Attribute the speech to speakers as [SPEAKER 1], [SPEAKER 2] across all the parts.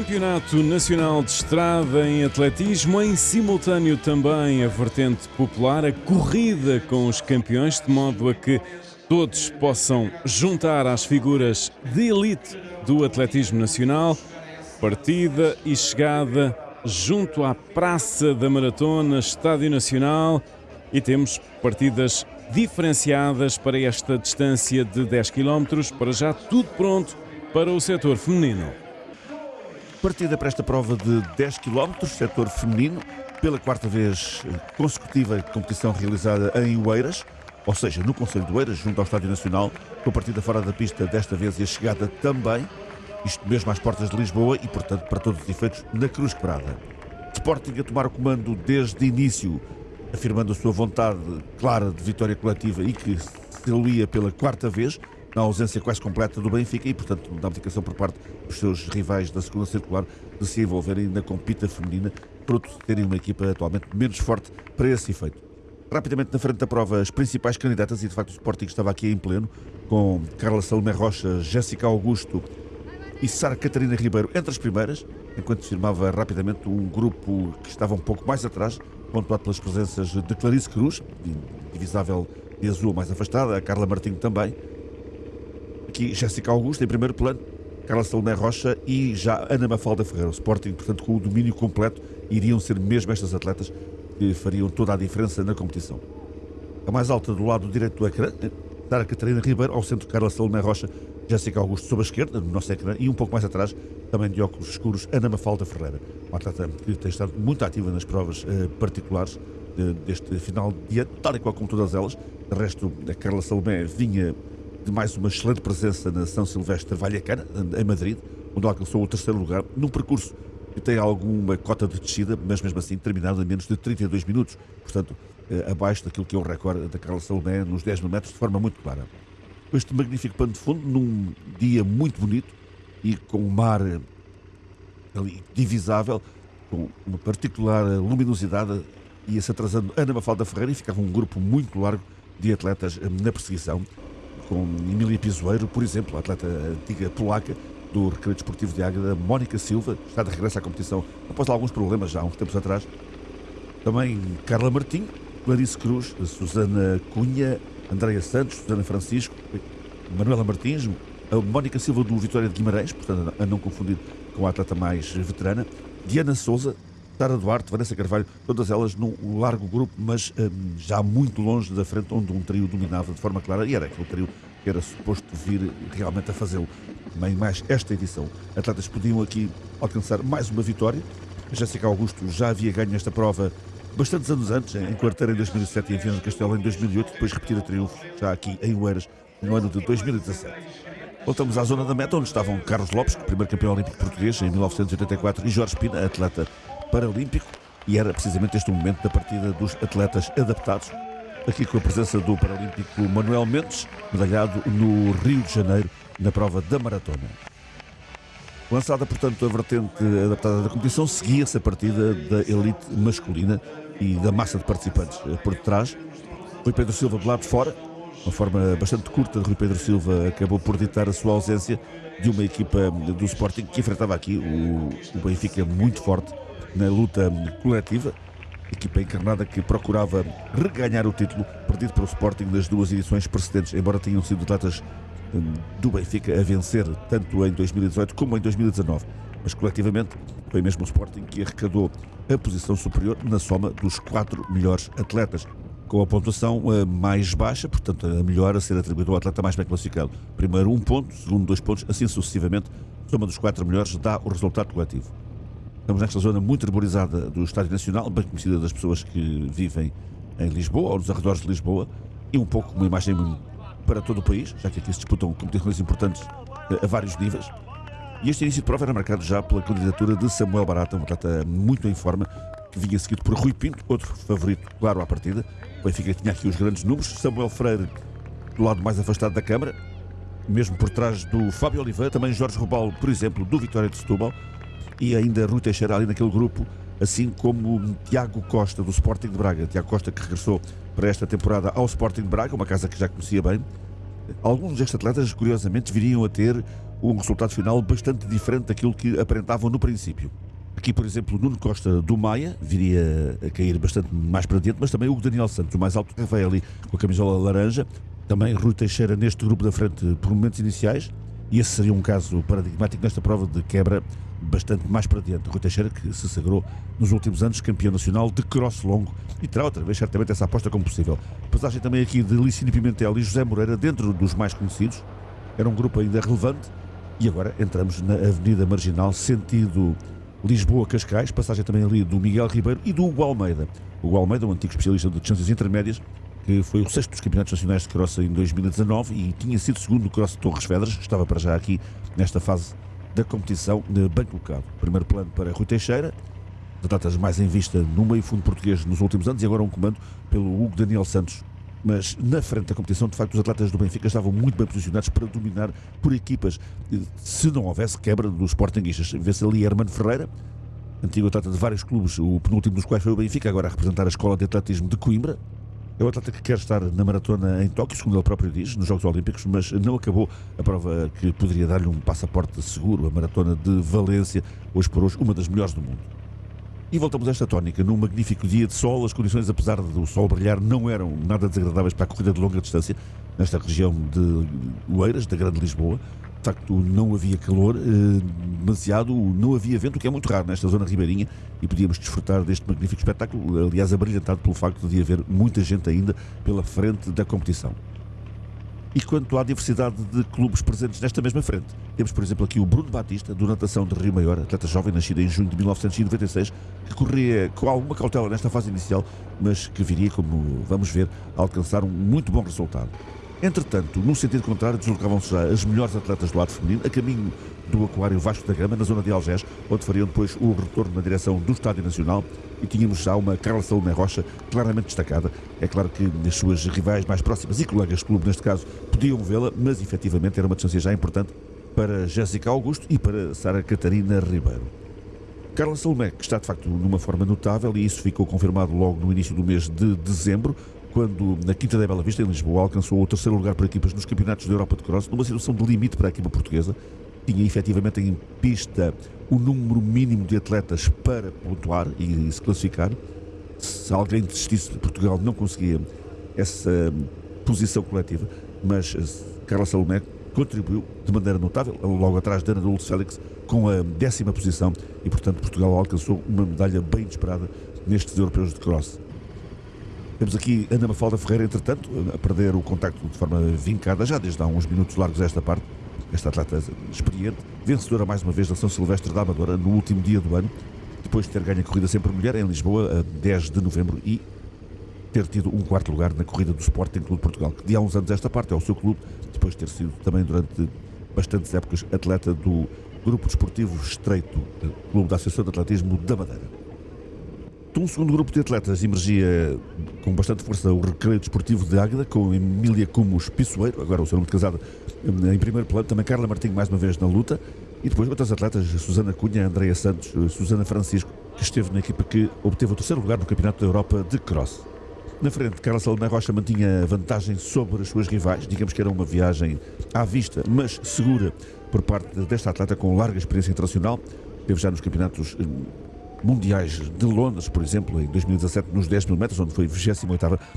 [SPEAKER 1] Campeonato Nacional de Estrada em Atletismo, em simultâneo também a vertente popular, a corrida com os campeões, de modo a que todos possam juntar às figuras de elite do atletismo nacional, partida e chegada junto à Praça da Maratona, Estádio Nacional, e temos partidas diferenciadas para esta distância de 10 km, para já tudo pronto para o setor feminino.
[SPEAKER 2] Partida para esta prova de 10 km, setor feminino, pela quarta vez consecutiva competição realizada em Oeiras, ou seja, no Conselho de Oeiras, junto ao Estádio Nacional, com a partida fora da pista desta vez e a chegada também, isto mesmo às portas de Lisboa e, portanto, para todos os efeitos, na Cruz Quebrada. Sporting a tomar o comando desde início, afirmando a sua vontade clara de vitória coletiva e que se alia pela quarta vez, na ausência quase completa do Benfica e, portanto, da abdicação por parte dos seus rivais da segunda circular de se envolverem na compita feminina, de terem uma equipa atualmente menos forte para esse efeito. Rapidamente na frente da prova, as principais candidatas, e de facto o Sporting estava aqui em pleno, com Carla Salomé Rocha, Jéssica Augusto e Sara Catarina Ribeiro entre as primeiras, enquanto firmava rapidamente um grupo que estava um pouco mais atrás, pontuado pelas presenças de Clarice Cruz, divisável de azul mais afastada, a Carla Martinho também, aqui Jéssica Augusto em primeiro plano, Carla Salomé Rocha e já Ana Mafalda Ferreira. O Sporting, portanto, com o domínio completo, iriam ser mesmo estas atletas que fariam toda a diferença na competição. A mais alta do lado direito do ecrã, Sara Catarina Ribeiro, ao centro Carla Salomé Rocha, Jéssica Augusto sob a esquerda, no nosso ecrã, e um pouco mais atrás, também de óculos escuros, Ana Mafalda Ferreira, uma atleta que tem estado muito ativa nas provas eh, particulares de, deste final de dia, tal e qual como todas elas. De resto, a Carla Salomé vinha de mais uma excelente presença na São Silvestre Vallecana, em Madrid, onde alcançou o terceiro lugar, num percurso que tem alguma cota de descida, mas mesmo assim terminado em menos de 32 minutos, portanto, eh, abaixo daquilo que é o recorde da Carla Salomé nos 10 mil metros, de forma muito clara. Este magnífico pano de fundo, num dia muito bonito e com o mar eh, ali divisável, com uma particular luminosidade, ia-se atrasando Ana Mafalda Ferreira e ficava um grupo muito largo de atletas eh, na perseguição com Emília Pisoeiro, por exemplo, a atleta antiga polaca do Recreio Desportivo de Águeda, Mónica Silva, está de regresso à competição após alguns problemas já há uns tempos atrás. Também Carla Martim, Clarice Cruz, Susana Cunha, Andréia Santos, Susana Francisco, Manuela Martins, a Mónica Silva do Vitória de Guimarães, portanto a não confundir com a atleta mais veterana, Diana Souza, Sara Duarte, Vanessa Carvalho, todas elas num largo grupo, mas um, já muito longe da frente, onde um trio dominava de forma clara, e era aquele trio que era suposto vir realmente a fazê-lo. Nem mais esta edição. Atletas podiam aqui alcançar mais uma vitória. A Jéssica Augusto já havia ganho esta prova bastantes anos antes, em Quarteira em 2007 e em Viana do Castelo em 2008, depois repetida triunfo já aqui em Oeiras no ano de 2017. Voltamos à zona da meta, onde estavam Carlos Lopes, primeiro campeão olímpico português em 1984, e Jorge Pina, atleta paralímpico e era precisamente este o momento da partida dos atletas adaptados. Aqui com a presença do paralímpico Manuel Mendes, medalhado no Rio de Janeiro, na prova da maratona. Lançada, portanto, a vertente adaptada da competição, seguia-se a partida da elite masculina e da massa de participantes por detrás. Rui Pedro Silva do lado de fora, uma forma bastante curta de Rui Pedro Silva acabou por ditar a sua ausência de uma equipa do Sporting que enfrentava aqui o, o Benfica muito forte na luta coletiva. Equipa encarnada que procurava reganhar o título perdido pelo Sporting nas duas edições precedentes, embora tenham sido atletas hum, do Benfica a vencer tanto em 2018 como em 2019. Mas coletivamente foi mesmo o Sporting que arrecadou a posição superior na soma dos quatro melhores atletas, com a pontuação hum, mais baixa, portanto a melhor a ser atribuída ao atleta mais bem classificado. Primeiro um ponto, segundo dois pontos, assim sucessivamente. Soma dos quatro melhores dá o resultado coletivo. Estamos nesta zona muito arborizada do Estádio Nacional, bem conhecida das pessoas que vivem em Lisboa ou nos arredores de Lisboa, e um pouco uma imagem para todo o país, já que aqui se disputam competições importantes eh, a vários níveis. E este início de prova era marcado já pela candidatura de Samuel Barata, um atleta muito em forma, que vinha seguido por Rui Pinto, outro favorito, claro, à partida. O Benfica tinha aqui os grandes números. Samuel Freire, do lado mais afastado da Câmara, mesmo por trás do Fábio Oliveira, também Jorge Rubal, por exemplo, do Vitória de Setúbal, e ainda Rui Teixeira ali naquele grupo, assim como Tiago Costa do Sporting de Braga. Tiago Costa que regressou para esta temporada ao Sporting de Braga, uma casa que já conhecia bem. Alguns destes atletas, curiosamente, viriam a ter um resultado final bastante diferente daquilo que aparentavam no princípio. Aqui, por exemplo, Nuno Costa do Maia viria a cair bastante mais para dentro, mas também o Daniel Santos, o mais alto que veio ali com a camisola laranja. Também Rui Teixeira neste grupo da frente por momentos iniciais. E esse seria um caso paradigmático nesta prova de quebra bastante mais para diante. Rui Teixeira, que se sagrou nos últimos anos campeão nacional de cross longo e terá outra vez certamente essa aposta como possível. Passagem também aqui de Licínio Pimentel e José Moreira, dentro dos mais conhecidos. Era um grupo ainda relevante. E agora entramos na Avenida Marginal, sentido Lisboa-Cascais, passagem também ali do Miguel Ribeiro e do Hugo Almeida. O Hugo Almeida, um antigo especialista de distâncias intermédias, que foi o sexto dos campeonatos nacionais de cross em 2019 e tinha sido segundo no cross de Torres Vedras, estava para já aqui nesta fase da competição de bem colocado. Primeiro plano para Rui Teixeira, atletas mais em vista no meio fundo português nos últimos anos e agora um comando pelo Hugo Daniel Santos. Mas na frente da competição, de facto, os atletas do Benfica estavam muito bem posicionados para dominar por equipas. Se não houvesse quebra dos Sportingistas, vê-se ali Hermano Ferreira, antigo atleta de vários clubes, o penúltimo dos quais foi o Benfica, agora a representar a Escola de Atletismo de Coimbra, é o atleta que quer estar na maratona em Tóquio, segundo ele próprio diz, nos Jogos Olímpicos, mas não acabou a prova que poderia dar-lhe um passaporte seguro, a maratona de Valência, hoje por hoje, uma das melhores do mundo. E voltamos a esta tónica. Num magnífico dia de sol, as condições, apesar do sol brilhar, não eram nada desagradáveis para a corrida de longa distância nesta região de Oeiras, da Grande Lisboa. De facto, não havia calor eh, demasiado, não havia vento, o que é muito raro nesta zona ribeirinha, e podíamos desfrutar deste magnífico espetáculo, aliás, abrilhantado pelo facto de haver muita gente ainda pela frente da competição. E quanto à diversidade de clubes presentes nesta mesma frente, temos, por exemplo, aqui o Bruno Batista, do Natação de Rio Maior, atleta jovem nascido em junho de 1996, que corria com alguma cautela nesta fase inicial, mas que viria, como vamos ver, a alcançar um muito bom resultado. Entretanto, no sentido contrário, deslocavam-se já as melhores atletas do lado feminino, a caminho do Aquário Vasco da Gama, na zona de Algés, onde fariam depois o retorno na direção do Estádio Nacional. E tínhamos já uma Carla Salomé Rocha claramente destacada. É claro que as suas rivais mais próximas e colegas de clube, neste caso, podiam vê-la, mas efetivamente era uma distância já importante para Jéssica Augusto e para Sara Catarina Ribeiro. Carla Salomé, que está de facto numa forma notável, e isso ficou confirmado logo no início do mês de dezembro, quando na Quinta da Bela Vista, em Lisboa, alcançou o terceiro lugar por equipas nos campeonatos da Europa de Cross, numa situação de limite para a equipa portuguesa. Tinha efetivamente em pista o número mínimo de atletas para pontuar e se classificar. Se alguém desistisse, Portugal não conseguia essa posição coletiva, mas Carla Salomé contribuiu de maneira notável, logo atrás de Ana Dulce Félix, com a décima posição e, portanto, Portugal alcançou uma medalha bem esperada nestes europeus de cross. Temos aqui Ana Mafalda Ferreira, entretanto, a perder o contacto de forma vincada, já desde há uns minutos largos esta parte. Esta atleta experiente, vencedora mais uma vez da São Silvestre da Amadora no último dia do ano, depois de ter ganho a corrida sempre mulher em Lisboa, a 10 de novembro, e ter tido um quarto lugar na corrida do Sporting Clube de Portugal, que de há uns anos esta parte é o seu clube, depois de ter sido também durante bastantes épocas atleta do Grupo Desportivo Estreito, Clube da Associação de Atletismo da Madeira. Um segundo grupo de atletas emergia com bastante força o Recreio Desportivo de Águeda, com Emília Cumos Pissoeiro, agora o seu nome de casada, em primeiro plano, também Carla Martins mais uma vez na luta, e depois outras atletas, Susana Cunha, Andreia Santos, Susana Francisco, que esteve na equipa que obteve o terceiro lugar no Campeonato da Europa de Cross. Na frente, Carla Salomé Rocha mantinha vantagem sobre as suas rivais, digamos que era uma viagem à vista, mas segura por parte desta atleta com larga experiência internacional, teve já nos campeonatos mundiais de Londres, por exemplo, em 2017, nos 10 mil metros, onde foi 28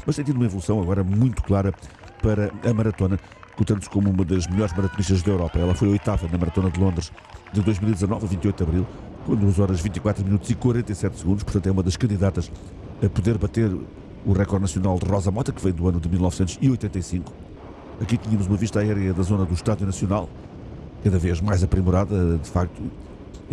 [SPEAKER 2] mas tem tido uma evolução agora muito clara para a maratona, cotando-se como uma das melhores maratonistas da Europa. Ela foi oitava na maratona de Londres de 2019, 28 de abril, com 2 horas 24 minutos e 47 segundos, portanto é uma das candidatas a poder bater o recorde nacional de Rosa Mota, que vem do ano de 1985. Aqui tínhamos uma vista aérea da zona do Estádio Nacional, cada vez mais aprimorada, de facto,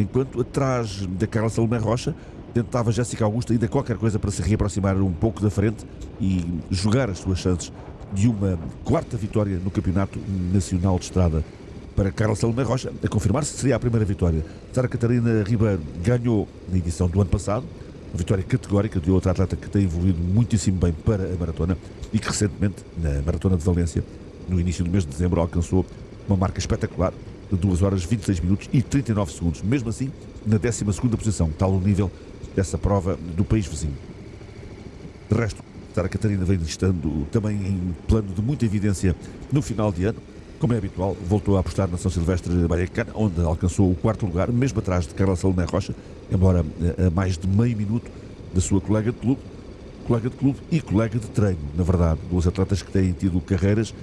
[SPEAKER 2] enquanto atrás da Carla Salomé Rocha tentava Jéssica Augusta ainda qualquer coisa para se reaproximar um pouco da frente e jogar as suas chances de uma quarta vitória no Campeonato Nacional de Estrada para Carla Salomé Rocha, a confirmar-se seria a primeira vitória. Sara Catarina Ribeiro ganhou na edição do ano passado, uma vitória categórica de outra atleta que tem evoluído muitíssimo bem para a maratona e que recentemente, na Maratona de Valência, no início do mês de dezembro, alcançou uma marca espetacular, de 2 horas 26 minutos e 39 segundos. Mesmo assim, na 12 posição, tal o nível dessa prova do país vizinho. De resto, Sara Catarina vem estando também em plano de muita evidência no final de ano. como é habitual, voltou a apostar na São Silvestre Baiacana, onde alcançou o quarto lugar, mesmo atrás de Carla Salomé Rocha, embora eh, a mais de meio minuto da sua colega de clube, colega de clube e colega de treino, na verdade. Duas atletas que têm tido carreiras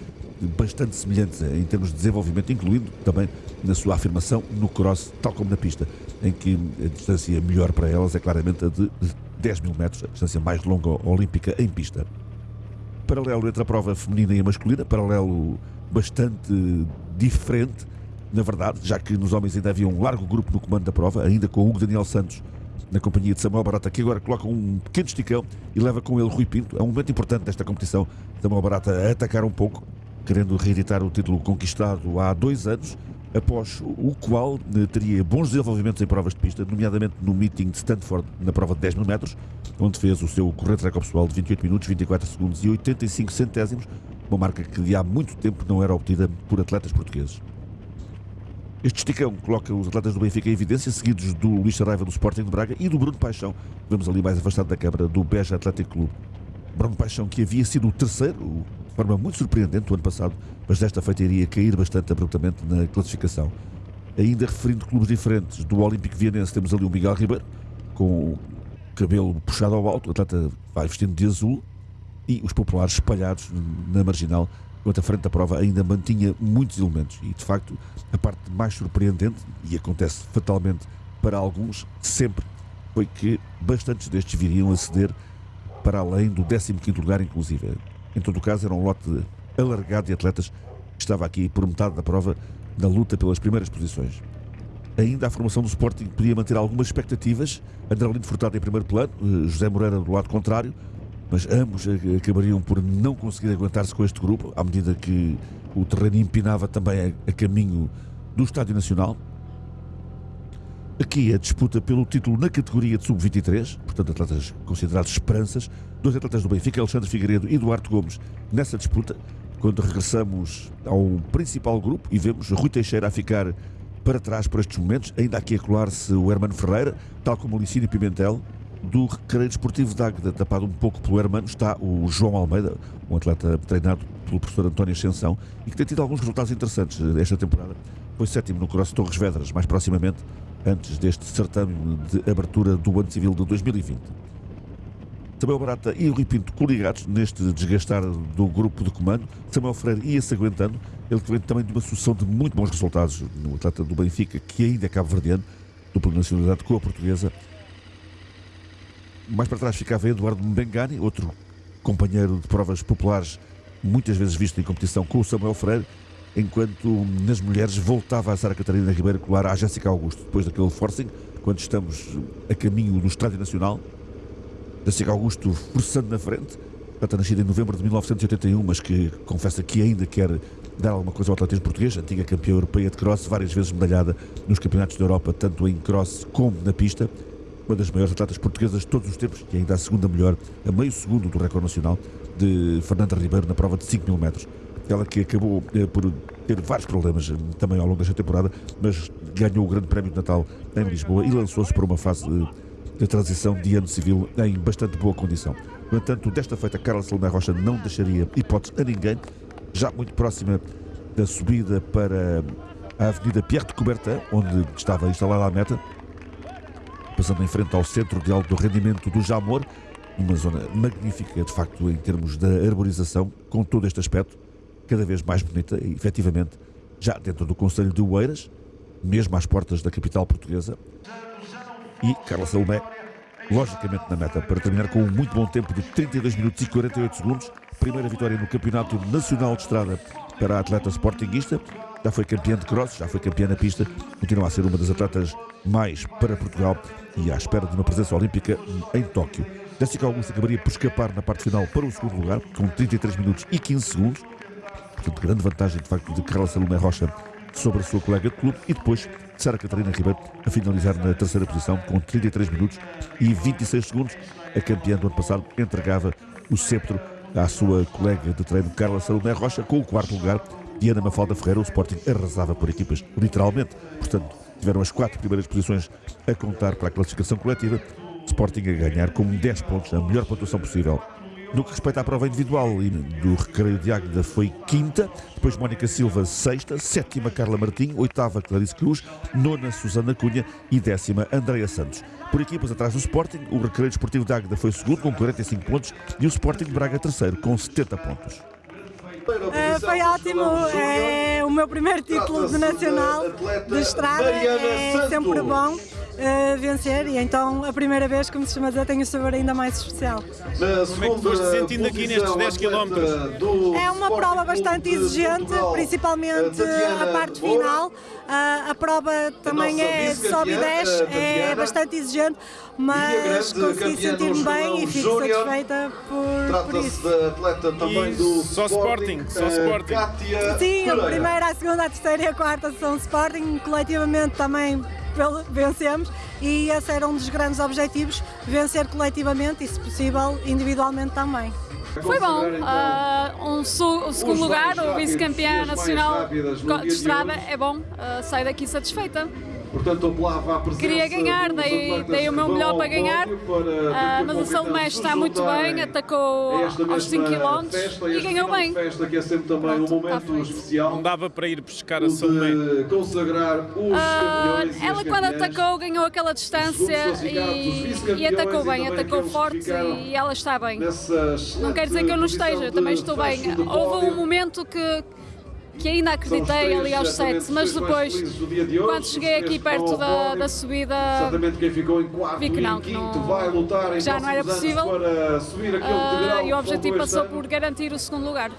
[SPEAKER 2] bastante semelhantes em termos de desenvolvimento, incluindo também na sua afirmação no cross, tal como na pista, em que a distância melhor para elas é claramente a de 10 mil metros, a distância mais longa olímpica em pista. Paralelo entre a prova feminina e a masculina, paralelo bastante diferente, na verdade, já que nos homens ainda havia um largo grupo no comando da prova, ainda com o Hugo Daniel Santos na companhia de Samuel Barata, que agora coloca um pequeno esticão e leva com ele Rui Pinto. É um momento importante desta competição. Samuel Barata a atacar um pouco, querendo reeditar o título conquistado há dois anos, após o qual eh, teria bons desenvolvimentos em provas de pista, nomeadamente no meeting de Stanford, na prova de 10 mil metros, onde fez o seu corrente recorde pessoal de 28 minutos, 24 segundos e 85 centésimos, uma marca que de há muito tempo não era obtida por atletas portugueses. Este esticão coloca os atletas do Benfica em evidência, seguidos do Luís Saraiva do Sporting de Braga e do Bruno Paixão, vemos ali mais afastado da câmara, do Beja Atlético Clube. Bruno Paixão, que havia sido o terceiro, forma muito surpreendente, o ano passado, mas desta feita iria cair bastante abruptamente na classificação. Ainda referindo clubes diferentes, do Olímpico Vianense temos ali o Miguel Ribeiro, com o cabelo puxado ao alto, o atleta vai vestindo de azul, e os populares espalhados na marginal, enquanto a frente da prova ainda mantinha muitos elementos. E de facto, a parte mais surpreendente, e acontece fatalmente para alguns, sempre foi que bastantes destes viriam a ceder para além do 15 lugar, inclusive. Em todo o caso, era um lote alargado de atletas que estava aqui por metade da prova na luta pelas primeiras posições. Ainda a formação do Sporting podia manter algumas expectativas. André Furtado em primeiro plano, eh, José Moreira do lado contrário, mas ambos acabariam por não conseguir aguentar-se com este grupo, à medida que o terreno empinava também a, caminho do Estádio Nacional. Aqui a disputa pelo título na categoria de sub-23, portanto, atletas considerados esperanças. Dois atletas do Benfica, Alexandre Figueiredo e Duarte Gomes, nessa disputa. Quando regressamos ao principal grupo e vemos Rui Teixeira a ficar para trás por estes momentos, ainda aqui a colar-se o Hermano Ferreira, tal como o Licínio Pimentel, do Recreio Desportivo de Águeda, tapado um pouco pelo hermano, está o João Almeida, um atleta treinado pelo professor António Ascensão e que tem tido alguns resultados interessantes esta temporada. Foi sétimo no Cross Torres Vedras, mais proximamente, antes deste certame de abertura do ano civil de 2020. Samuel Barata e Rui Pinto coligados neste desgastar do grupo de comando. Samuel Freire ia-se aguentando, ele que vem também de uma sucessão de muito bons resultados no atleta do Benfica, que ainda é cabo-verdiano, dupla nacionalidade com a portuguesa, mais para trás ficava Eduardo Mbengani, outro companheiro de provas populares, muitas vezes visto em competição com o Samuel Freire, enquanto nas mulheres voltava a Sara Catarina Ribeiro colar à Jéssica Augusto, depois daquele forcing, quando estamos a caminho do Estádio Nacional. Jéssica Augusto forçando na frente, está nascida em novembro de 1981, mas que confessa que ainda quer dar alguma coisa ao atletismo português, antiga campeã europeia de cross, várias vezes medalhada nos campeonatos da Europa, tanto em cross como na pista uma das maiores atletas portuguesas de todos os tempos e ainda a segunda melhor, a meio segundo do recorde nacional de Fernanda Ribeiro na prova de 5 mil metros. Ela que acabou eh, por ter vários problemas eh, também ao longo desta temporada, mas ganhou o Grande Prémio de Natal em Lisboa e lançou-se para uma fase de, de transição de ano civil em bastante boa condição. No entanto, desta feita, Carla Salomé Rocha não deixaria hipótese a ninguém, já muito próxima da subida para a Avenida Pierre de Coubertin, onde estava instalada a meta, passando em frente ao Centro de Alto Rendimento do Jamor, uma zona magnífica, de facto, em termos da arborização, com todo este aspecto, cada vez mais bonita e, efetivamente, já dentro do Conselho de Oeiras, mesmo às portas da capital portuguesa. E Carla Salomé, logicamente na meta, para terminar com um muito bom tempo de 32 minutos e 48 segundos. Primeira vitória no Campeonato Nacional de Estrada para a atleta sportinguista já foi campeã de cross, já foi campeã na pista, continua a ser uma das atletas mais para Portugal e à espera de uma presença olímpica em Tóquio. Jessica Augusto acabaria por escapar na parte final para o segundo lugar, com 33 minutos e 15 segundos. Portanto, grande vantagem de facto de Carla Salomé Rocha sobre a sua colega de clube e depois Sara Catarina Ribeiro a finalizar na terceira posição com 33 minutos e 26 segundos. A campeã do ano passado entregava o sceptro à sua colega de treino Carla Salomé Rocha com o quarto lugar e Ana Mafalda Ferreira, o Sporting arrasava por equipas, literalmente. Portanto, tiveram as quatro primeiras posições a contar para a classificação coletiva. Sporting a ganhar com 10 pontos, a melhor pontuação possível No que respeita à prova individual do Recreio de Águeda foi quinta, depois Mónica Silva sexta, sétima Carla Martim, oitava Clarice Cruz, nona Susana Cunha e décima Andreia Santos. Por equipas atrás do Sporting, o Recreio Desportivo de Águeda foi segundo com 45 pontos e o Sporting Braga terceiro com 70 pontos.
[SPEAKER 3] Uh, foi ótimo, é o meu primeiro título de nacional de estrada, é sempre bom uh, vencer e então a primeira vez, como se chama dizer, tem o sabor ainda mais especial.
[SPEAKER 1] Como é que foste sentindo aqui nestes 10 km?
[SPEAKER 3] É uma prova bastante exigente, principalmente a parte final. Uh, a prova também é sobe e desce, é bastante exigente, mas consegui sentir-me bem e fico satisfeita por, por isso.
[SPEAKER 1] atleta também do só Sporting, só Sporting.
[SPEAKER 3] Sim, a primeira, a segunda, a terceira e a quarta são Sporting, coletivamente também vencemos e esse era um dos grandes objetivos, vencer coletivamente e, se possível, individualmente também.
[SPEAKER 4] Foi bom, uh, um, o segundo lugar, o vice-campeão nacional de estrada é bom, uh, saio daqui satisfeita.
[SPEAKER 5] Portanto, apelava à presença
[SPEAKER 4] Queria ganhar, dei, dei o meu melhor para ganhar, uh, mas o Salomé está muito bem, atacou aos 5 km e ganhou bem.
[SPEAKER 5] Festa que é sempre também um momento especial.
[SPEAKER 1] Não dava para ir buscar a Salomé.
[SPEAKER 5] consagrar os
[SPEAKER 4] uh, Ela quando atacou ganhou aquela distância e, e atacou bem, atacou forte e ela está bem. Não quer dizer que eu não esteja, também estou bem. Houve um momento que que ainda acreditei ali aos sete, mas depois, quando cheguei aqui perto da, da subida, vi que não, que, não, já não era possível. uh, e o objetivo passou por garantir o segundo lugar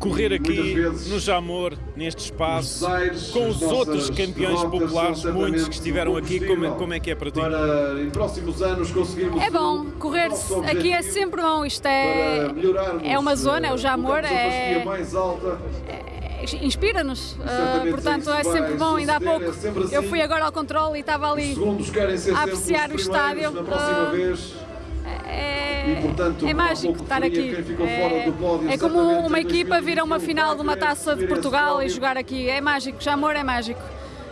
[SPEAKER 1] correr aqui no Jamor, neste espaço, com os outros campeões populares, muitos que estiveram aqui, como, é, como é que é para ti?
[SPEAKER 5] Para em próximos anos conseguirmos
[SPEAKER 4] É bom, correr aqui é sempre bom, isto é, é uma zona, é o Jamor, é, é inspira-nos, uh, portanto é sempre bom, ainda há pouco assim. eu fui agora ao controle e estava ali a apreciar o estádio. Uh, é, e, portanto, é mágico estar aqui. É, é como uma equipa vir a uma final de uma taça de Portugal e jogar aqui. É mágico, já amor é mágico.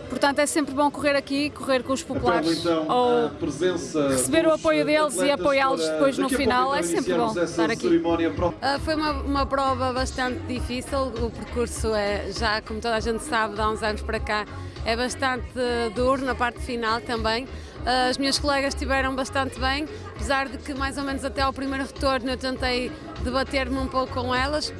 [SPEAKER 4] Portanto, é sempre bom correr aqui, correr com os populares, então, ou receber o apoio deles e apoiá-los depois no final, é sempre bom estar aqui.
[SPEAKER 6] Uh, foi uma, uma prova bastante difícil, o percurso é, já como toda a gente sabe, de há uns anos para cá, é bastante duro na parte final também. As minhas colegas estiveram bastante bem, apesar de que mais ou menos até ao primeiro retorno eu tentei debater-me um pouco com elas.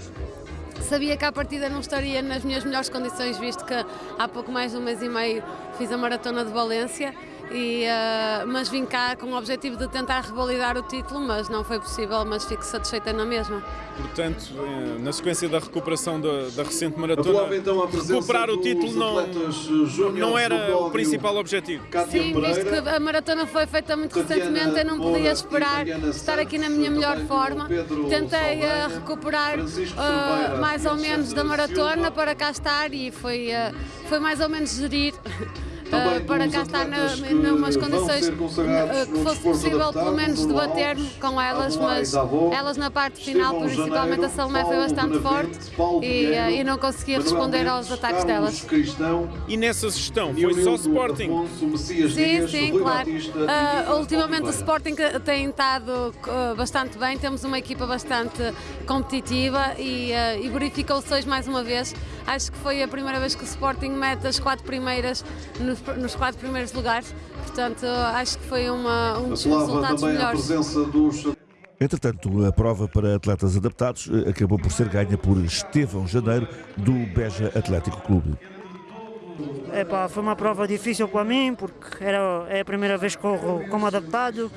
[SPEAKER 6] Sabia que à partida não estaria nas minhas melhores condições, visto que há pouco mais de um mês e meio fiz a maratona de Valência e, uh, mas vim cá com o objetivo de tentar revalidar o título, mas não foi possível, mas fico satisfeita na mesma.
[SPEAKER 1] Portanto, eh, na sequência da recuperação da, da recente maratona, então recuperar o título não, não era o principal objetivo?
[SPEAKER 6] Sim, visto que a maratona foi feita muito recentemente, eu não podia esperar estar aqui na minha melhor forma. Tentei uh, recuperar uh, mais ou menos da maratona para cá estar e foi, foi mais ou menos gerir uh, para cá estar na, numas condições uh, que fosse possível pelo menos debater com elas, mas elas na parte final, principalmente a Salomé, foi bastante forte e, uh, e não conseguia responder aos ataques delas.
[SPEAKER 1] E nessa gestão foi só Sporting?
[SPEAKER 6] Sim, sim, claro. Uh, ultimamente o Sporting tem estado bastante bem, temos uma equipa bastante competitiva e, e verificou-se hoje mais uma vez. Acho que foi a primeira vez que o Sporting mete as quatro primeiras no nos quatro primeiros lugares, portanto acho que foi uma, um dos resultados melhores. Dos...
[SPEAKER 2] Entretanto, a prova para atletas adaptados eh, acabou por ser ganha por Estevão Janeiro, do Beja Atlético Clube.
[SPEAKER 7] Foi uma prova difícil para mim, porque era, é a primeira vez que corro como adaptado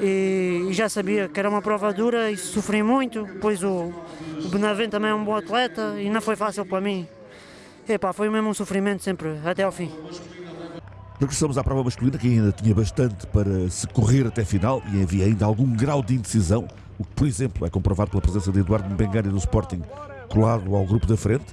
[SPEAKER 7] e, e, já sabia que era uma prova dura e sofri muito, pois o, o Benavente também é um bom atleta e não foi fácil para mim. Foi mesmo um sofrimento sempre, até ao fim.
[SPEAKER 2] Regressamos à prova masculina, que ainda tinha bastante para se correr até final e havia ainda algum grau de indecisão, o que, por exemplo, é comprovado pela presença de Eduardo Mbengani do Sporting colado ao grupo da frente,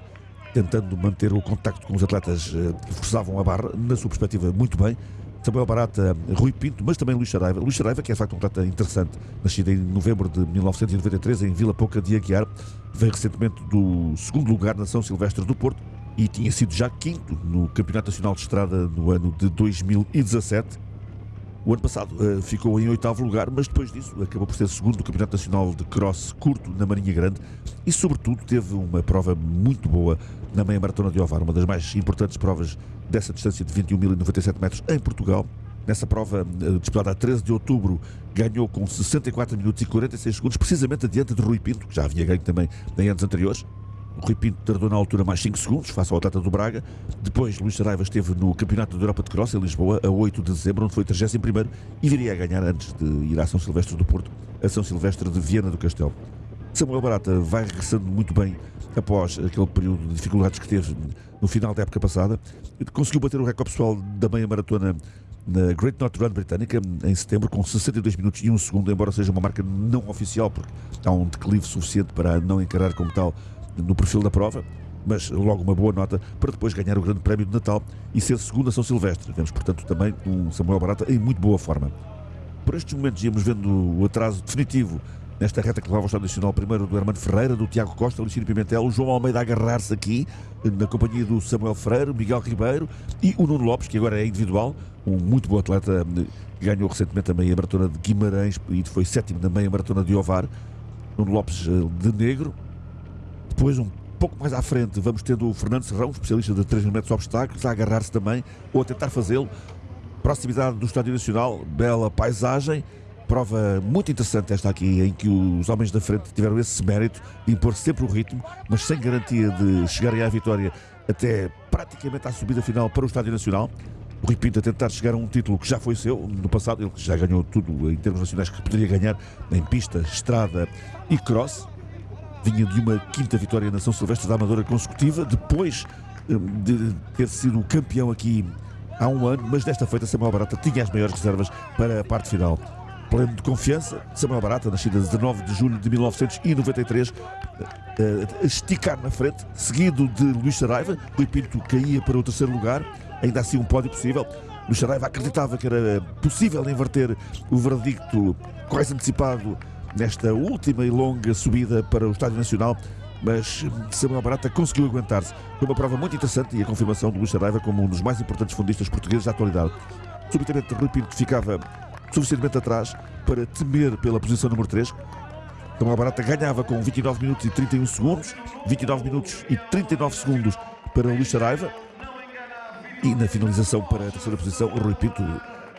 [SPEAKER 2] tentando manter o contacto com os atletas eh, que forçavam a barra, na sua perspectiva, muito bem. Samuel Barata, Rui Pinto, mas também Luís Saraiva. Luís Saraiva, que é de facto um atleta interessante, nascido em novembro de 1993 em Vila Pouca de Aguiar, veio recentemente do segundo lugar na São Silvestre do Porto, e tinha sido já quinto no Campeonato Nacional de Estrada no ano de 2017. O ano passado uh, ficou em oitavo lugar, mas depois disso acabou por ser segundo do Campeonato Nacional de Cross curto na Marinha Grande e, sobretudo, teve uma prova muito boa na meia maratona de Ovar, uma das mais importantes provas dessa distância de 21.097 metros em Portugal. Nessa prova, uh, disputada a 13 de outubro, ganhou com 64 minutos e 46 segundos, precisamente adiante de Rui Pinto, que já havia ganho também em anos anteriores. O Rui Pinto tardou na altura mais 5 segundos, face ao atleta do Braga. Depois, Luís Saraiva esteve no Campeonato da Europa de Cross, em Lisboa, a 8 de dezembro, onde foi 31 e viria a ganhar antes de ir à São Silvestre do Porto, a São Silvestre de Viena do Castelo. Samuel Barata vai regressando muito bem após aquele período de dificuldades que teve no final da época passada. Conseguiu bater o recorde pessoal da meia maratona na Great North Run britânica em setembro com 62 minutos e 1 segundo, embora seja uma marca não oficial, porque há um declive suficiente para não encarar como tal no perfil da prova, mas logo uma boa nota para depois ganhar o Grande Prémio de Natal e ser segundo a São Silvestre. Vemos, portanto, também um Samuel Barata em muito boa forma. Por estes momentos íamos vendo o atraso definitivo nesta reta que levava ao Estado Nacional, primeiro do Hermano Ferreira, do Tiago Costa, Luciano Pimentel, o João Almeida a agarrar-se aqui, na companhia do Samuel Freire, Miguel Ribeiro e o Nuno Lopes, que agora é individual, um muito bom atleta, que ganhou recentemente a meia maratona de Guimarães e foi sétimo na meia maratona de Ovar. Nuno Lopes eh, de negro, depois, um pouco mais à frente, vamos tendo o Fernando Serrão, especialista de 3 mil metros obstáculos, a agarrar-se também, ou a tentar fazê-lo. Proximidade do Estádio Nacional, bela paisagem. Prova muito interessante esta aqui, em que os homens da frente tiveram esse mérito de impor sempre o ritmo, mas sem garantia de chegarem à vitória até praticamente à subida final para o Estádio Nacional. O Rui Pinto a tentar chegar a um título que já foi seu no passado, ele já ganhou tudo em termos nacionais que poderia ganhar em pista, estrada e cross vinha de uma quinta vitória na São Silvestre da Amadora consecutiva, depois hum, de ter sido campeão aqui há um ano, mas desta feita Samuel Barata tinha as maiores reservas para a parte final. Pleno de confiança, Samuel Barata, nascido a 19 de julho de 1993, a esticar na frente, seguido de Luís Saraiva. Rui Pinto caía para o terceiro lugar, ainda assim um pódio possível. Luís Saraiva acreditava que era possível inverter o verdicto quase antecipado nesta última e longa subida para o Estádio Nacional, mas Samuel Barata conseguiu aguentar-se. Foi uma prova muito interessante e a confirmação de Luís Saraiva como um dos mais importantes fundistas portugueses da atualidade. Subitamente, Rui Pinto ficava suficientemente atrás para temer pela posição número 3. Samuel Barata ganhava com 29 minutos e 31 segundos, 29 minutos e 39 segundos para Luís Saraiva. E na finalização para a terceira posição, o Rui Pinto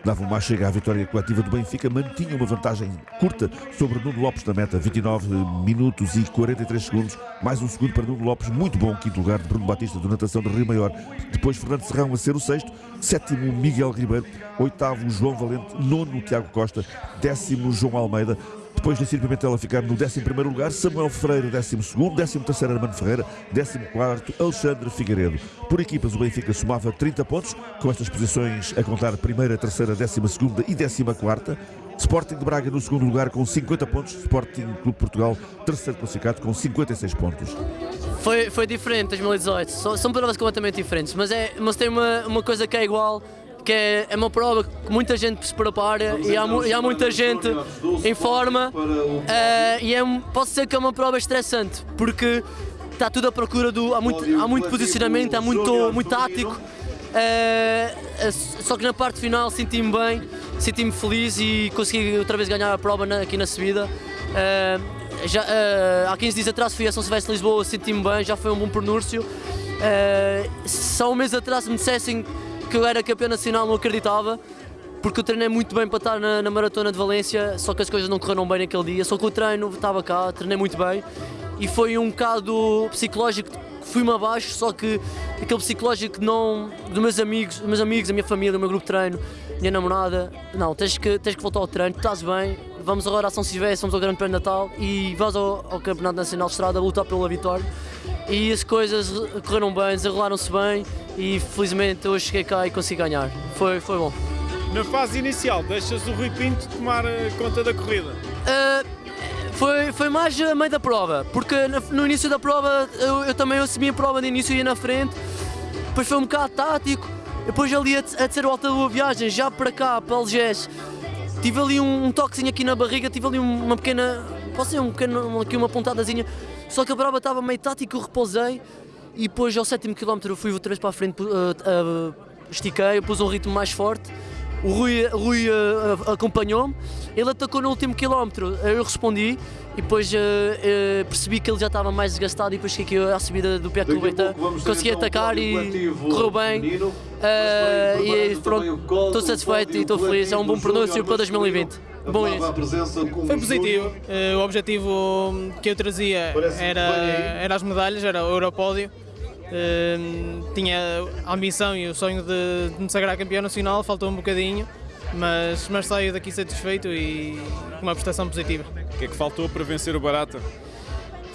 [SPEAKER 2] dava uma chega à vitória coletiva do Benfica, mantinha uma vantagem curta sobre Nuno Lopes na meta, 29 minutos e 43 segundos, mais um segundo para Nuno Lopes, muito bom quinto lugar de Bruno Batista do Natação do Rio Maior, depois Fernando Serrão a ser o sexto, sétimo Miguel Ribeiro, oitavo João Valente, nono Tiago Costa, décimo João Almeida, depois Luciano Pimentel a ficar no 11 lugar, Samuel Freire 12, 13 Armando Ferreira, 14 Alexandre Figueiredo. Por equipas, o Benfica somava 30 pontos, com estas posições a contar primeira, terceira, 12 e 14. Sporting de Braga no segundo lugar com 50 pontos, Sporting Clube Portugal terceiro classificado com 56 pontos.
[SPEAKER 8] Foi, foi diferente 2018, são, são provas completamente diferentes, mas, é, mas tem uma, uma coisa que é igual que é, é uma prova que muita gente se prepara e há, e há muita gente em forma uh, e é, pode ser que é uma prova estressante porque está tudo à procura do. há muito, há muito posicionamento, há muito, muito tático. Uh, só que na parte final senti-me bem, senti-me feliz e consegui outra vez ganhar a prova na, aqui na subida. Uh, já, uh, há 15 dias atrás fui a São Silvestre de Lisboa, senti-me bem, já foi um bom pronúncio. só um mês atrás me dissessem que eu era campeão nacional, não acreditava, porque eu treinei muito bem para estar na, na, maratona de Valência, só que as coisas não correram bem naquele dia, só que o treino estava cá, treinei muito bem e foi um bocado psicológico fui-me abaixo, só que aquele psicológico não dos meus amigos, dos meus amigos, a minha família, do meu grupo de treino, minha namorada, não, tens que, tens que voltar ao treino, estás bem, vamos agora à São Silvestre, vamos ao Grande Prémio de Natal e vamos ao, ao Campeonato Nacional de Estrada a lutar pela vitória. E as coisas correram bem, desenrolaram-se bem e felizmente hoje cheguei cá e consegui ganhar. Foi, foi bom.
[SPEAKER 9] Na fase inicial, deixas o Rui Pinto tomar eh, conta da corrida?
[SPEAKER 8] Uh, foi, foi mais a meio da prova, porque no início da prova eu, eu também assumi a prova de início e ia na frente, depois foi um bocado tático, depois ali a, a terceira volta da viagem, já para cá, para Algés, tive ali um, um toquezinho aqui na barriga, tive ali uma pequena, posso dizer, um pequeno, aqui uma pontadazinha, só que a prova estava meio tática, eu repousei e depois ao sétimo quilómetro fui outra vez para a frente, uh, uh, estiquei, pus um ritmo mais forte. o Rui, Rui uh, acompanhou-me, ele atacou no último quilómetro, eu respondi e depois uh, uh, percebi que ele já estava mais desgastado e depois fiquei aqui à subida do pé do Beita, consegui então atacar e correu bem. uh, e pronto, estou satisfeito e estou feliz, é um bom pronúncio para 2020. Bom isso.
[SPEAKER 9] Foi positivo, o objetivo que eu trazia era, era as medalhas, era o Europódio. Tinha a ambição e o sonho de, de me sagrar campeão nacional, faltou um bocadinho, mas, mas saio daqui satisfeito e com uma prestação positiva.
[SPEAKER 1] O que é que faltou para vencer o Barata?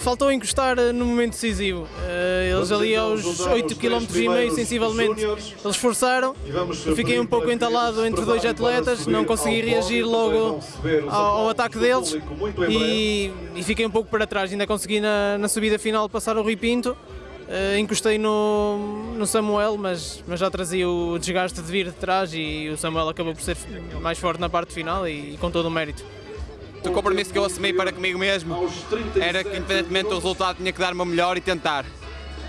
[SPEAKER 9] Faltou encostar no momento decisivo. Uh, eles ali aos 8 km e meio, sensivelmente, eles forçaram. Eu fiquei um pouco entalado entre dois atletas, não consegui reagir logo ao, ao ataque deles e, e, fiquei um pouco para trás. Ainda consegui na, na subida final passar o Rui Pinto. Uh, encostei no, no Samuel, mas, mas já trazia o desgaste de vir de trás e o Samuel acabou por ser mais forte na parte final e, e com todo o mérito.
[SPEAKER 10] O compromisso que eu assumi para comigo mesmo era que, independentemente do resultado, tinha que dar o meu melhor e tentar.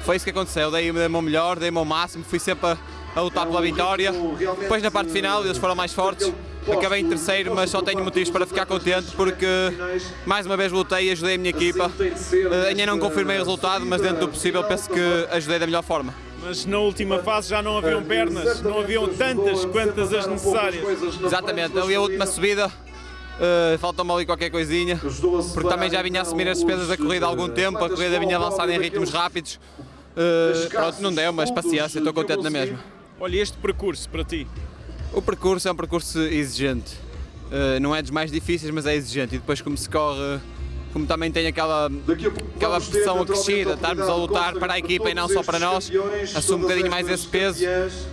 [SPEAKER 10] Foi isso que aconteceu, dei o meu melhor, dei o meu máximo, fui sempre a, a lutar pela vitória. Depois, na parte final, eles foram mais fortes, acabei em terceiro, mas só tenho motivos para ficar contente porque mais uma vez lutei e ajudei a minha equipa. Uh, ainda não confirmei o resultado, mas dentro do possível penso que ajudei da melhor forma.
[SPEAKER 1] Mas na última fase já não haviam pernas, não haviam tantas quantas as necessárias.
[SPEAKER 10] Exatamente, ali a última subida Uh, Falta-me ali qualquer coisinha, porque também já vinha a assumir as despesas da corrida há algum tempo, a corrida vinha avançada em ritmos rápidos. Uh, pronto, não deu, mas paciência, estou contente na mesma.
[SPEAKER 1] Olha, este percurso para ti?
[SPEAKER 10] O percurso é um percurso exigente. Uh, não é dos mais difíceis, mas é exigente. E depois como se corre como também tem aquela, aquela pressão acrescida, estarmos a lutar para a equipa e não só para nós, assume um bocadinho mais esse peso,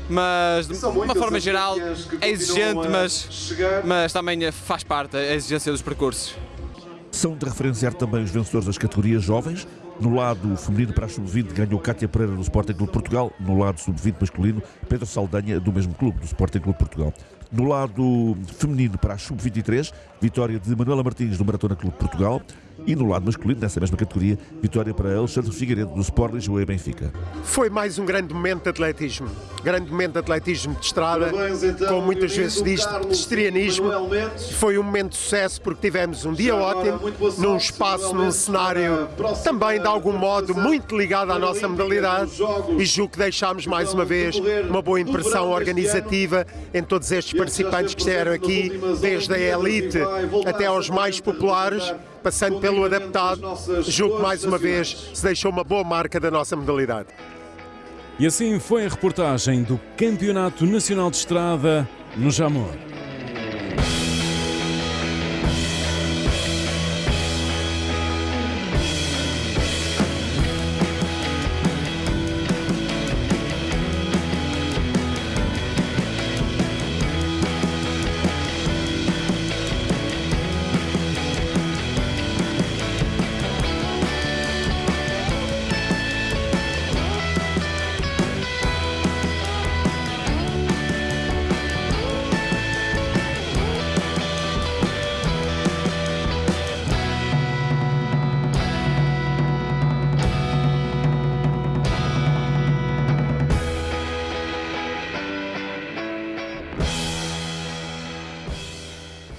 [SPEAKER 10] mas de uma forma geral é exigente, mas, mas também faz parte a exigência dos percursos.
[SPEAKER 2] São de referenciar também os vencedores das categorias jovens. No lado feminino para a sub-20 ganhou Cátia Pereira do Sporting Clube Portugal. No lado sub-20 masculino, Pedro Saldanha do mesmo clube, do Sporting Clube Portugal. No lado feminino para a sub-23, vitória de Manuela Martins do Maratona Clube Portugal. E no lado masculino, nessa mesma categoria, vitória para Alexandre Figueiredo do Sport Lisboa e Benfica.
[SPEAKER 11] Foi mais um grande momento de atletismo. Grande momento de atletismo de estrada, Parabéns, então, como muitas vezes diz, de estrianismo. Foi um momento de sucesso porque tivemos um dia ótimo, num espaço, num cenário também de algum modo muito ligado à nossa modalidade. E julgo que deixámos mais uma vez uma boa impressão organizativa em todos estes participantes que estiveram aqui, desde a elite até aos mais populares passando pelo adaptado, julgo que mais uma vez se deixou uma boa marca da nossa modalidade.
[SPEAKER 1] E assim foi a reportagem do Campeonato Nacional de Estrada no Jamor.